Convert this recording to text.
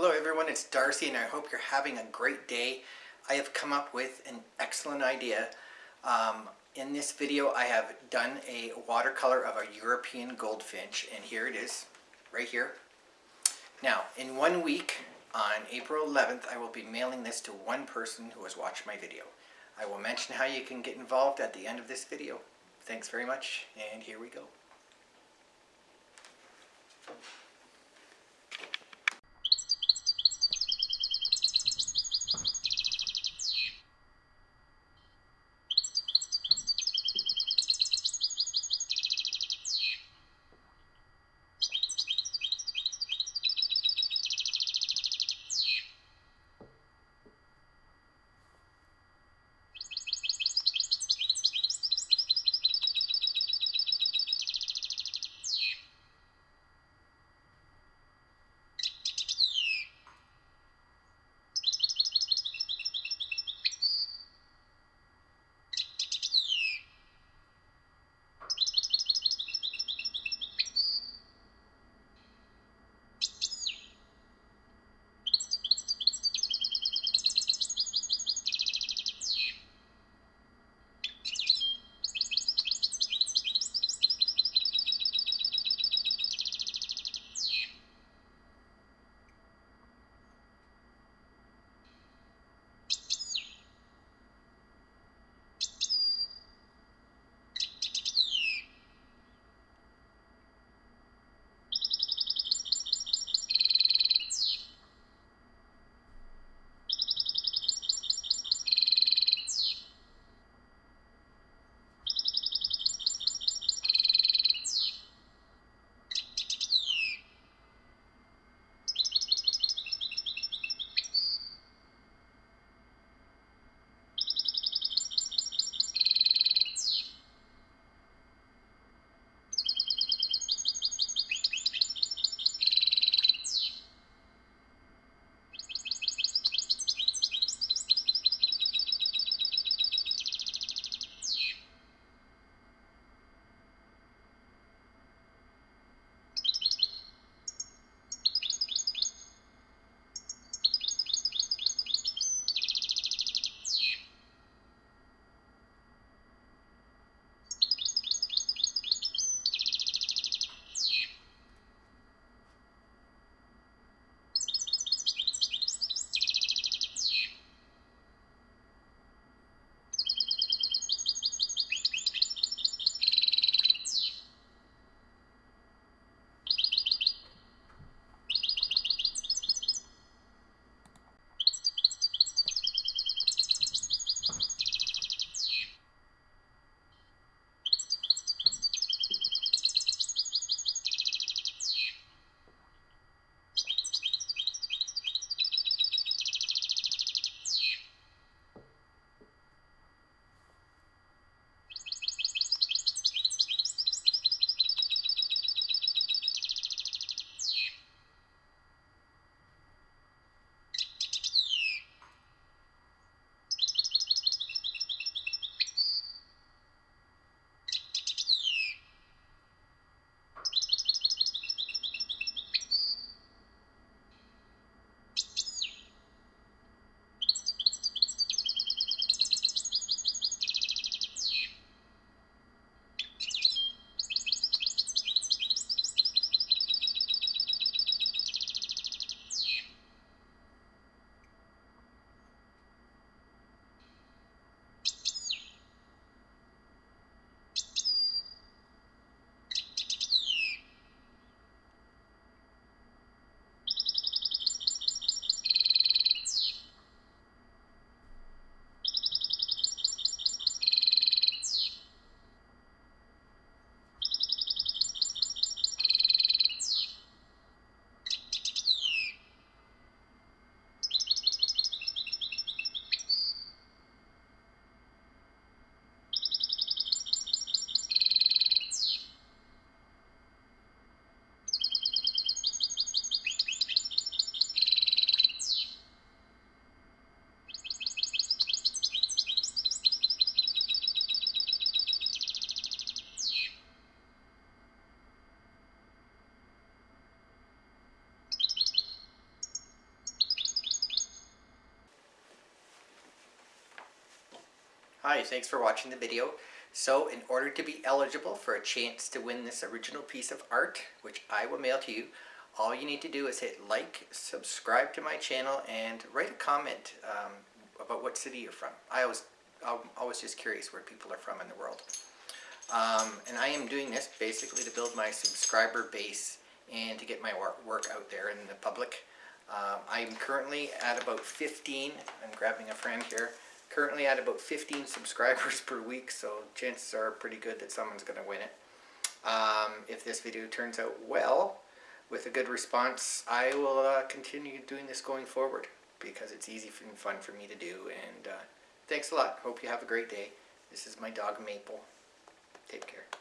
Hello everyone, it's Darcy and I hope you're having a great day. I have come up with an excellent idea. Um, in this video I have done a watercolor of a European goldfinch and here it is, right here. Now, in one week, on April 11th, I will be mailing this to one person who has watched my video. I will mention how you can get involved at the end of this video. Thanks very much, and here we go. Hi, thanks for watching the video. So in order to be eligible for a chance to win this original piece of art, which I will mail to you, all you need to do is hit like, subscribe to my channel, and write a comment um, about what city you're from. I always, I'm always just curious where people are from in the world. Um, and I am doing this basically to build my subscriber base and to get my work out there in the public. Um, I'm currently at about 15, I'm grabbing a friend here, currently at about 15 subscribers per week, so chances are pretty good that someone's going to win it. Um, if this video turns out well, with a good response, I will uh, continue doing this going forward because it's easy and fun for me to do. And uh, thanks a lot. Hope you have a great day. This is my dog Maple. Take care.